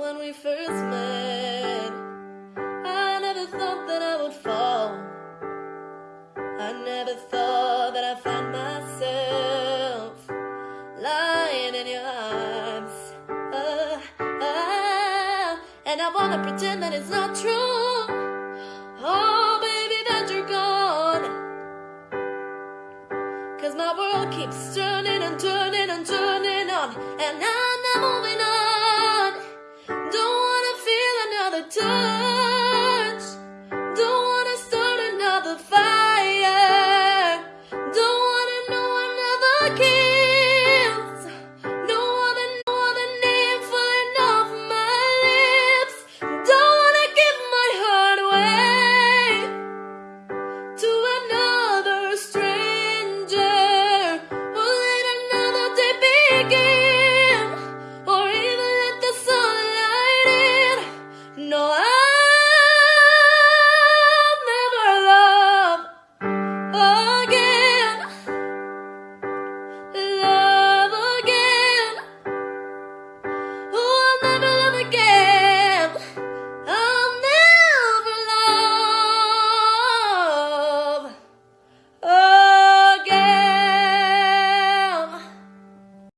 when we first met. I never thought that I would fall. I never thought that I'd find myself lying in your arms. Uh, uh, and I wanna pretend that it's not true. Oh, baby, that you're gone. Cause my world keeps turning and turning and turning on, and I. time